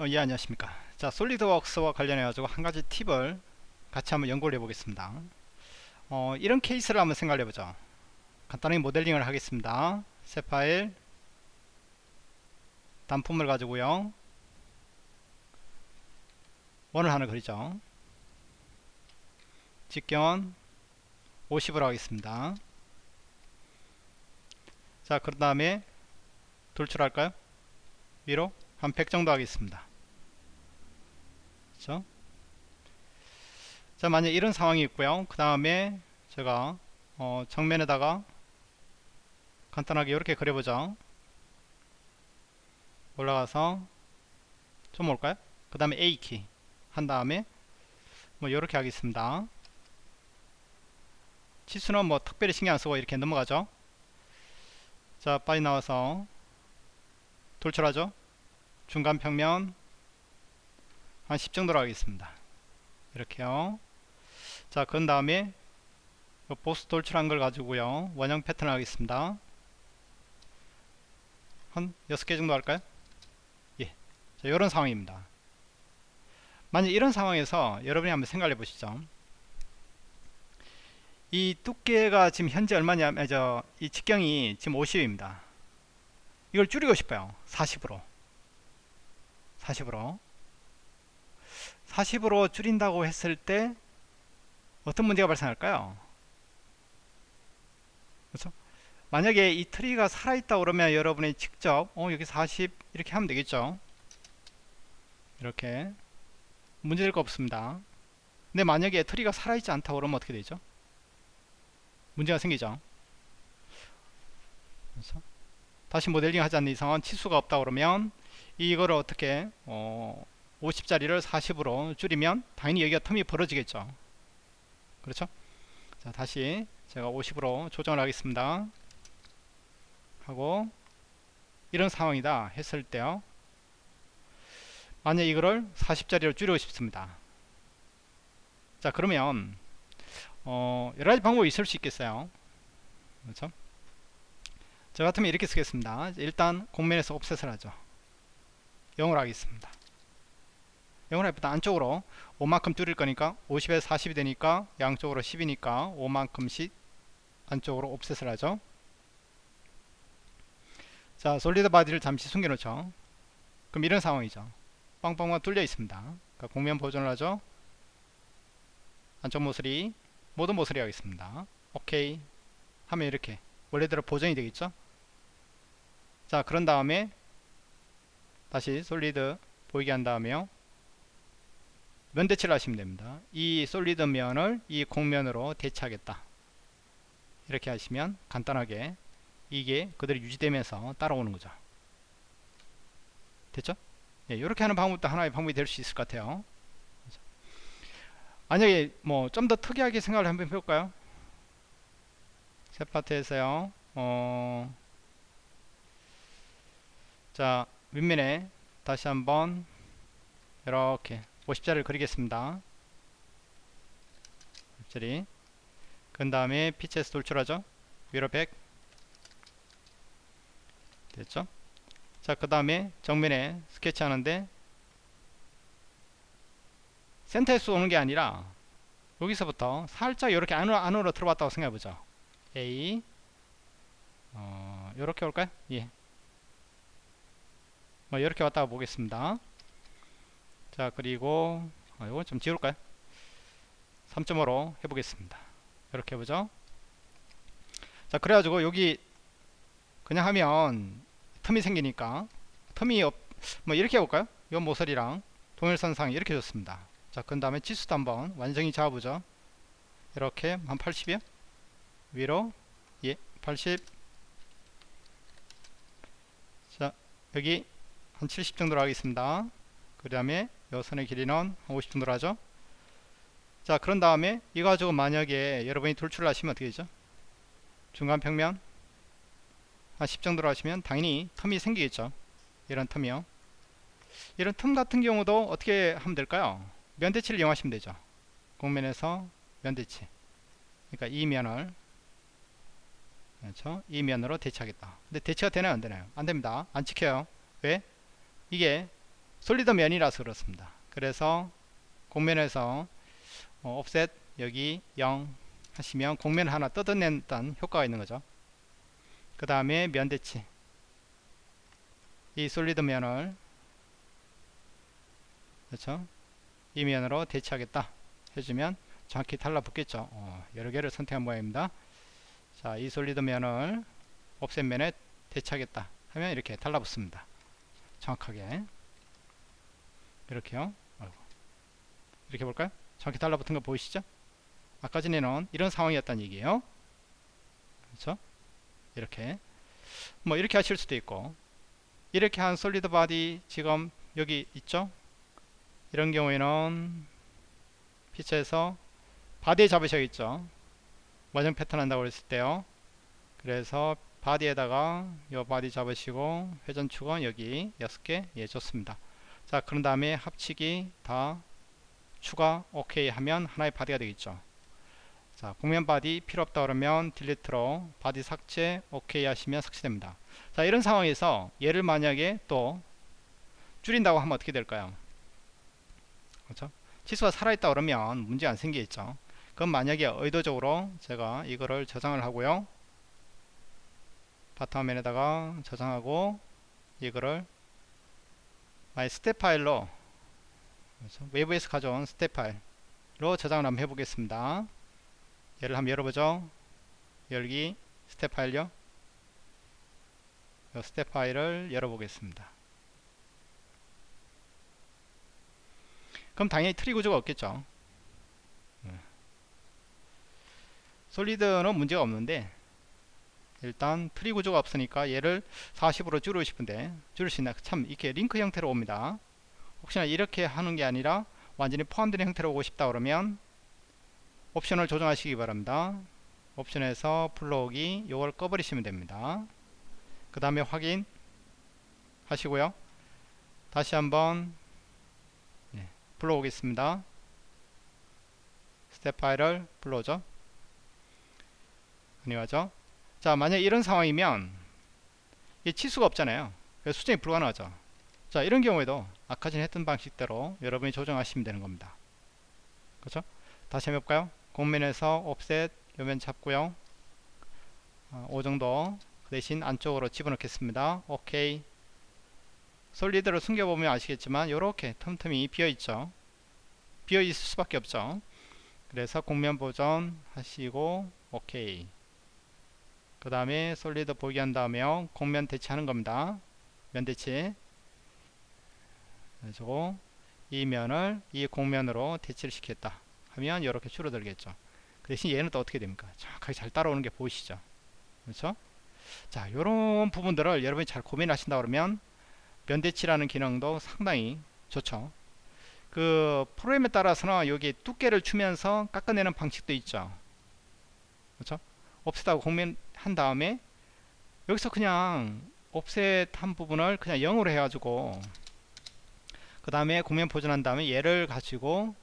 어, 예 안녕하십니까. 자 솔리드웍스와 관련해 가지고 한 가지 팁을 같이 한번 연구를 해 보겠습니다. 어, 이런 케이스를 한번 생각해 보죠. 간단하게 모델링을 하겠습니다. 새 파일 단품을 가지고요. 원을 하나 그리죠. 직견 50으로 하겠습니다. 자 그런 다음에 돌출할까요? 위로 한 100 정도 하겠습니다 그렇죠? 자 만약 이런 상황이 있고요. 그 다음에 제가 어, 정면에다가 간단하게 이렇게 그려보죠. 올라가서 좀 올까요? 그 다음에 A키 한 다음에 뭐 이렇게 하겠습니다. 치수는 뭐 특별히 신경 안쓰고 이렇게 넘어가죠. 자 빨리 나와서 돌출하죠. 중간 평면 한 10 정도로 하겠습니다. 이렇게요. 자 그런 다음에 보스 돌출한 걸 가지고요. 원형 패턴 하겠습니다. 한 6개 정도 할까요? 예. 자 이런 상황입니다. 만약 이런 상황에서 여러분이 한번 생각해 보시죠. 이 두께가 지금 현재 얼마냐면 저이 직경이 지금 50입니다. 이걸 줄이고 싶어요. 40으로. 40으로 40으로 줄인다고 했을 때 어떤 문제가 발생할까요? 그렇죠? 만약에 이 트리가 살아있다 그러면 여러분이 직접 어 여기 40 이렇게 하면 되겠죠? 이렇게. 문제될 거 없습니다. 근데 만약에 트리가 살아있지 않다 그러면 어떻게 되죠? 문제가 생기죠. 그래서 다시 모델링 하지 않는 이상은 치수가 없다 그러면 이거를 어떻게 어 50짜리를 40으로 줄이면 당연히 여기가 텀이 벌어지겠죠. 그렇죠? 자 다시 제가 50으로 조정을 하겠습니다. 하고 이런 상황이다 했을 때요. 만약 이거를 40짜리로 줄이고 싶습니다. 자 그러면 어 여러가지 방법이 있을 수 있겠어요. 그렇죠? 저 같으면 이렇게 쓰겠습니다. 일단 공면에서 옵셋을 하죠. 0을 하겠습니다 0을 해보다 안쪽으로 5만큼 줄일 거니까 50에서 40이 되니까 양쪽으로 10이니까 5만큼씩 안쪽으로 offset을 하죠. 자 solid body를 잠시 숨겨 놓죠. 그럼 이런 상황이죠. 빵빵만 뚫려 있습니다. 그러니까 곡면 보존을 하죠. 안쪽 모서리 모든 모서리 하겠습니다. 오케이. 하면 이렇게 원래대로 보존이 되겠죠? 자 그런 다음에 다시 solid 보이게 한 다음에요 면 대치를 하시면 됩니다. 이 solid 면을 이 곡면으로 대체하겠다. 이렇게 하시면 간단하게 이게 그대로 유지되면서 따라오는 거죠. 됐죠? 예, 이렇게 하는 방법도 하나의 방법이 될 수 있을 것 같아요. 만약에 뭐 좀 더 특이하게 생각을 한번 해볼까요? 새 파트에서요. 어, 자 윗면에 다시 한번 이렇게 50자를 그리겠습니다. 50자리. 그 다음에 피치에서 돌출하죠? 위로 100 됐죠? 자그 다음에 정면에 스케치 하는데 센터에서 오는 게 아니라 여기서부터 살짝 이렇게 안으로, 안으로 들어왔다고 생각해보죠. A. 어, 이렇게 올까요? 예. 뭐 이렇게 왔다가 보겠습니다 자 그리고 어, 이건 좀 지울까요? 3.5로 해보겠습니다. 이렇게 해보죠. 자 그래가지고 여기 그냥 하면 틈이 생기니까 틈이 없, 뭐 이렇게 해볼까요? 이 모서리랑 동일선상 이렇게 줬습니다. 자그 다음에 치수도 한번 완전히 잡아보죠. 이렇게 한 80이요? 위로? 예80 자 여기 한 70 정도로 하겠습니다 그 다음에 요 선의 길이는 한50 정도로 하죠. 자 그런 다음에 이거 가지고 만약에 여러분이 돌출을 하시면 어떻게 되죠? 중간 평면 한 10 정도로 하시면 당연히 텀이 생기겠죠. 이런 텀이요. 이런 틈 같은 경우도 어떻게 하면 될까요? 면대치를 이용하시면 되죠. 공면에서 면대치. 그러니까 이 면을 그렇죠? 이 면으로 대체하겠다. 근데 대체가 되나요? 안 되나요? 안 됩니다. 안 찍혀요. 왜? 이게 솔리드 면이라서 그렇습니다. 그래서 공면에서 어, offset 여기 0 하시면 공면 하나 뜯어낸다는 효과가 있는 거죠. 그 다음에 면 대치. 이 솔리드 면을 그렇죠? 이 면으로 대치하겠다 해주면 정확히 달라붙겠죠. 어, 여러 개를 선택한 모양입니다. 자 이 solid 면을 offset 면에 대치하겠다 하면 이렇게 달라붙습니다. 정확하게 이렇게요. 아이고. 이렇게 볼까요? 정확히 달라붙은 거 보이시죠? 아까 전에는 이런 상황이었다는 얘기예요. 그렇죠? 이렇게. 뭐 이렇게 하실 수도 있고. 이렇게 한 solid body 지금 여기 있죠? 이런 경우에는 feature에서 body에 잡으셔야겠죠? 원형 패턴 한다고 그랬을 때요. 그래서 body에다가 요 body 잡으시고 회전축은 여기 6개. 예 좋습니다 자 그런 다음에 합치기 다 추가 오케이 하면 하나의 body가 되겠죠. 자 곡면 body 필요 없다 그러면 delete로 body 삭제 오케이 하시면 삭제됩니다. 자 이런 상황에서 얘를 만약에 또 줄인다고 하면 어떻게 될까요? 그렇죠? 치수가 살아있다 그러면 문제 안 생기겠죠. 그럼 만약에 의도적으로 제가 이거를 저장을 하고요. 바탕화면에다가 저장하고 이거를 my STEP 파일로 그렇죠? 외부에서 가져온 스텝 파일로 저장을 한번 해보겠습니다 얘를 한번 열어보죠 열기 스텝 파일요 이 스텝 파일을 열어보겠습니다 그럼 당연히 트리 구조가 없겠죠 네. solid는 문제가 없는데 일단 트리 구조가 없으니까 얘를 40으로 줄이고 싶은데 줄일 수 있나? 참 이렇게 링크 형태로 옵니다. 혹시나 이렇게 하는 게 아니라 완전히 포함된 형태로 오고 싶다 그러면 옵션을 조정하시기 바랍니다. 옵션에서 불러오기 요걸 꺼버리시면 됩니다. 그 다음에 확인 하시고요. 다시 한번 네, 불러오겠습니다. 스텝 파일을 불러오죠. 아니하죠 자 만약 이런 상황이면 이 치수가 없잖아요. 그래서 수정이 불가능하죠. 자 이런 경우에도 아까 전에 했던 방식대로 여러분이 조정하시면 되는 겁니다. 그렇죠? 다시 한번 해볼까요? 공면에서 옵셋 요면 잡고요. 어, 5 정도 그 대신 안쪽으로 집어넣겠습니다. 오케이 솔리드를 숨겨보면 아시겠지만 이렇게 틈틈이 비어있죠. 비어있을 수밖에 없죠. 그래서 공면 보존 하시고 오케이 그 다음에 솔리드 보기 한 다음에 공면 대치 하는 겁니다. 면 대치. 그래서 이 면을 이 공면으로 대치를 시켰다 하면 이렇게 줄어들겠죠. 그 대신 얘는 또 어떻게 됩니까? 정확하게 잘 따라오는 게 보이시죠? 그렇죠? 자 요런 부분들을 여러분이 잘 고민하신다 그러면 면대치라는 기능도 상당히 좋죠. 그 프로그램에 따라서는 여기 두께를 주면서 깎아내는 방식도 있죠. 그렇죠? offset하고 곡면 한 다음에 여기서 그냥 offset 한 부분을 그냥 0으로 해가지고 그 다음에 곡면 보존한 다음에 얘를 가지고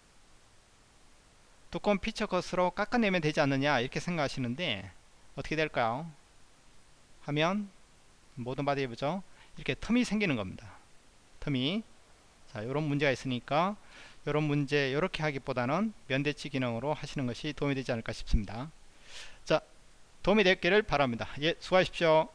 두꺼운 피처 컷으로 깎아내면 되지 않느냐 이렇게 생각하시는데 어떻게 될까요? 하면 모든 body 해보죠 이렇게 틈이 생기는 겁니다. 틈이. 자 이런 문제가 있으니까 이런 문제 이렇게 하기보다는 면대치 기능으로 하시는 것이 도움이 되지 않을까 싶습니다. 자 도움이 됐기를 바랍니다. 예 수고하십시오